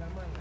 la.